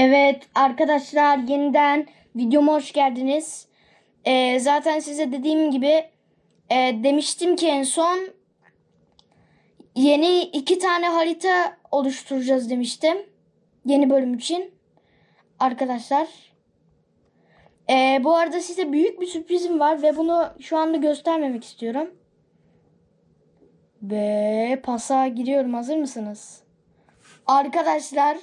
Evet arkadaşlar yeniden videoma hoş geldiniz. Ee, zaten size dediğim gibi e, demiştim ki en son yeni iki tane harita oluşturacağız demiştim. Yeni bölüm için. Arkadaşlar. Ee, bu arada size büyük bir sürprizim var ve bunu şu anda göstermemek istiyorum. Ve pasa giriyorum hazır mısınız? Arkadaşlar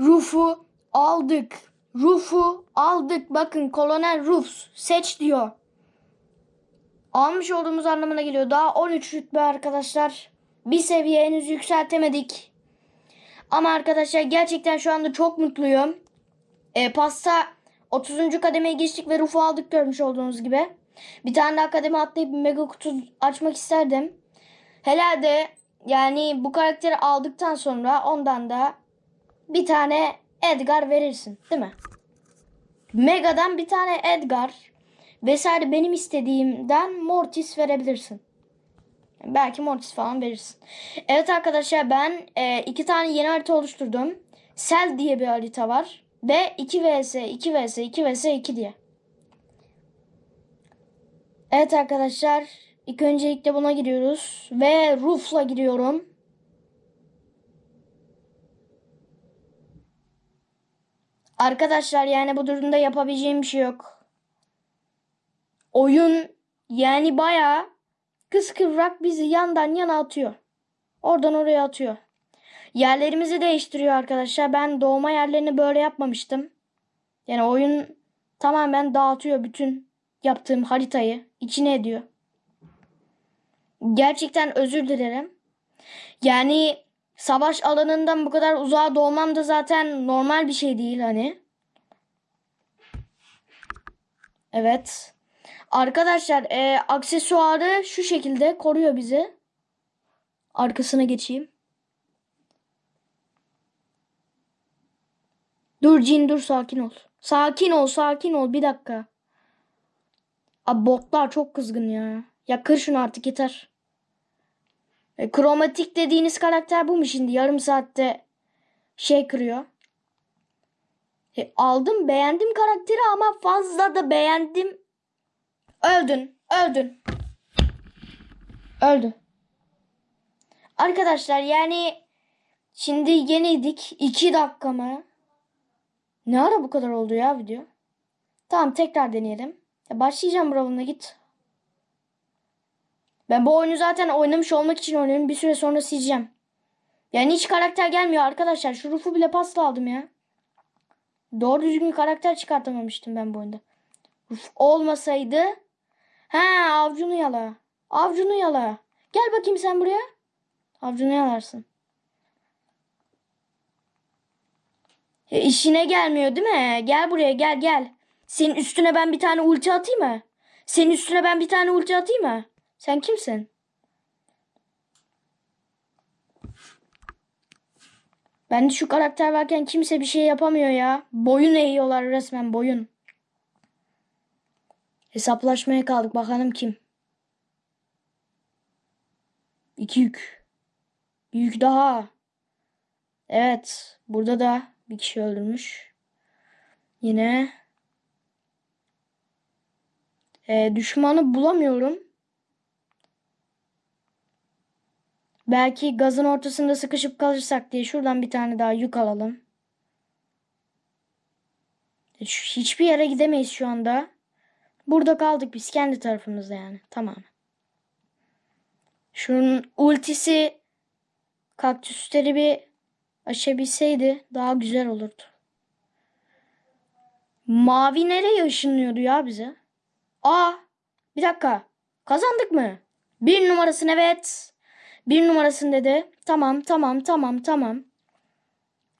Ruf'u aldık. Ruf'u aldık. Bakın Kolonel Ruf seç diyor. Almış olduğumuz anlamına geliyor. Daha 13 rütbe arkadaşlar. Bir seviye henüz yükseltemedik. Ama arkadaşlar gerçekten şu anda çok mutluyum. E, pasta 30. kademeye geçtik ve Ruf'u aldık görmüş olduğunuz gibi. Bir tane daha kademe atlayıp mega kutu açmak isterdim. Herhalde yani bu karakteri aldıktan sonra ondan da bir tane Edgar verirsin değil mi? Mega'dan bir tane Edgar vesaire benim istediğimden Mortis verebilirsin. Belki Mortis falan verirsin. Evet arkadaşlar ben e, iki tane yeni harita oluşturdum. Cell diye bir harita var. Ve 2 vs 2 vs 2 vs 2 diye. Evet arkadaşlar ilk öncelikle buna giriyoruz. Ve Roof'la giriyorum. Arkadaşlar yani bu durumda yapabileceğim bir şey yok. Oyun yani bayağı kıskıvrak bizi yandan yana atıyor. Oradan oraya atıyor. Yerlerimizi değiştiriyor arkadaşlar. Ben doğma yerlerini böyle yapmamıştım. Yani oyun tamamen dağıtıyor bütün yaptığım haritayı. içine ediyor. Gerçekten özür dilerim. Yani savaş alanından bu kadar uzağa doğmam da zaten normal bir şey değil hani. Evet. Arkadaşlar e, aksesuarı şu şekilde koruyor bizi. Arkasına geçeyim. Dur Cin dur sakin ol. Sakin ol sakin ol bir dakika. Abi botlar çok kızgın ya. Ya kır şunu artık yeter. E, kromatik dediğiniz karakter bu mu şimdi? Yarım saatte şey kırıyor. E, aldım beğendim karakteri ama fazla da beğendim. Öldün. Öldün. Öldü. Arkadaşlar yani şimdi yeniydik. 2 dakika mı? Ne ara bu kadar oldu ya video? Tamam tekrar deneyelim. Ya başlayacağım Brawl'ına git. Ben bu oyunu zaten oynamış olmak için oynuyorum. Bir süre sonra sileceğim. Yani hiç karakter gelmiyor arkadaşlar. Şu rufu bile pasta aldım ya. Doğru düzgün karakter çıkartamamıştım ben bu oyunda. Ruf olmasaydı. He avcunu yala. Avcunu yala. Gel bakayım sen buraya. Avcunu yalarsın. E, işine gelmiyor değil mi? Gel buraya gel gel. Senin üstüne ben bir tane ulti atayım mı? Senin üstüne ben bir tane ulti atayım mı? Sen kimsin? Ben de şu karakter varken kimse bir şey yapamıyor ya. Boyun eğiyorlar resmen boyun. Hesaplaşmaya kaldık bakalım kim? İki yük. Bir yük daha. Evet. Burada da bir kişi öldürmüş. Yine. E, düşmanı bulamıyorum. Belki gazın ortasında sıkışıp kalırsak diye şuradan bir tane daha yük alalım. E, hiçbir yere gidemeyiz şu anda. Burada kaldık biz kendi tarafımızda yani. Tamam. Şunun ultisi kaktüsleri bir aşabilseydi daha güzel olurdu. Mavi nereye ışınlıyordu ya bize? Aa bir dakika. Kazandık mı? Bir numarasını evet. Bir numarasını dedi. Tamam tamam tamam tamam.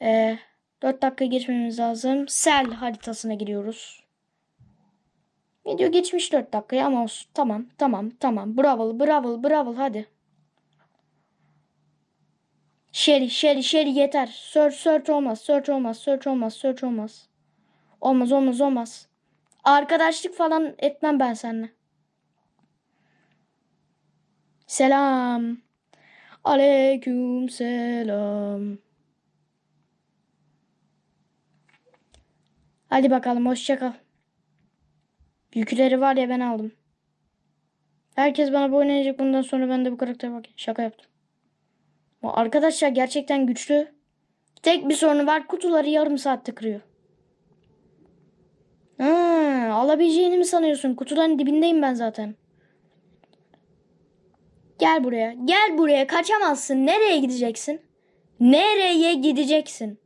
Ee, 4 dakika geçmemiz lazım. Sel haritasına giriyoruz. Video geçmiş 4 dakikaya ama olsun. Tamam tamam tamam. Bravo bravo bravo hadi. Sherry Sherry Sherry yeter. Search search olmaz. Search olmaz. Search olmaz. Search olmaz. Olmaz olmaz olmaz. Arkadaşlık falan etmem ben seninle. Selam. Aleyküm selam. Hadi bakalım hoşça kal. Yükleri var ya ben aldım. Herkes bana bu oynayacak bundan sonra ben de bu karaktere bak. Şaka yaptım. Arkadaşlar gerçekten güçlü. Tek bir sorunu var kutuları yarım saatte kırıyor. Ha, alabileceğini mi sanıyorsun? Kutuların dibindeyim ben zaten. Gel buraya. Gel buraya. Kaçamazsın. Nereye gideceksin? Nereye gideceksin?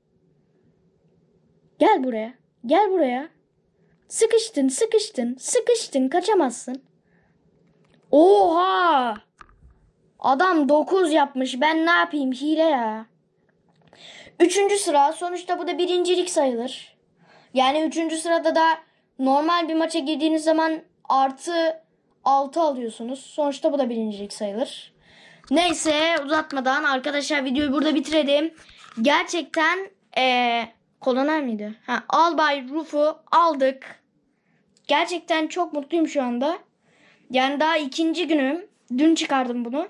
Gel buraya. Gel buraya. Sıkıştın, sıkıştın, sıkıştın. Kaçamazsın. Oha! Adam 9 yapmış. Ben ne yapayım? Hile ya. Üçüncü sıra. Sonuçta bu da birincilik sayılır. Yani üçüncü sırada da normal bir maça girdiğiniz zaman artı 6 alıyorsunuz. Sonuçta bu da birincilik sayılır. Neyse uzatmadan arkadaşlar videoyu burada bitirelim. Gerçekten eee koloner miydi? Ha, Albay Ruf'u aldık. Gerçekten çok mutluyum şu anda. Yani daha ikinci günüm. Dün çıkardım bunu.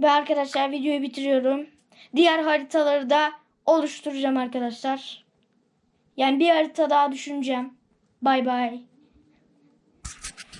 Ve arkadaşlar videoyu bitiriyorum. Diğer haritaları da oluşturacağım arkadaşlar. Yani bir harita daha düşüneceğim. Bay bay.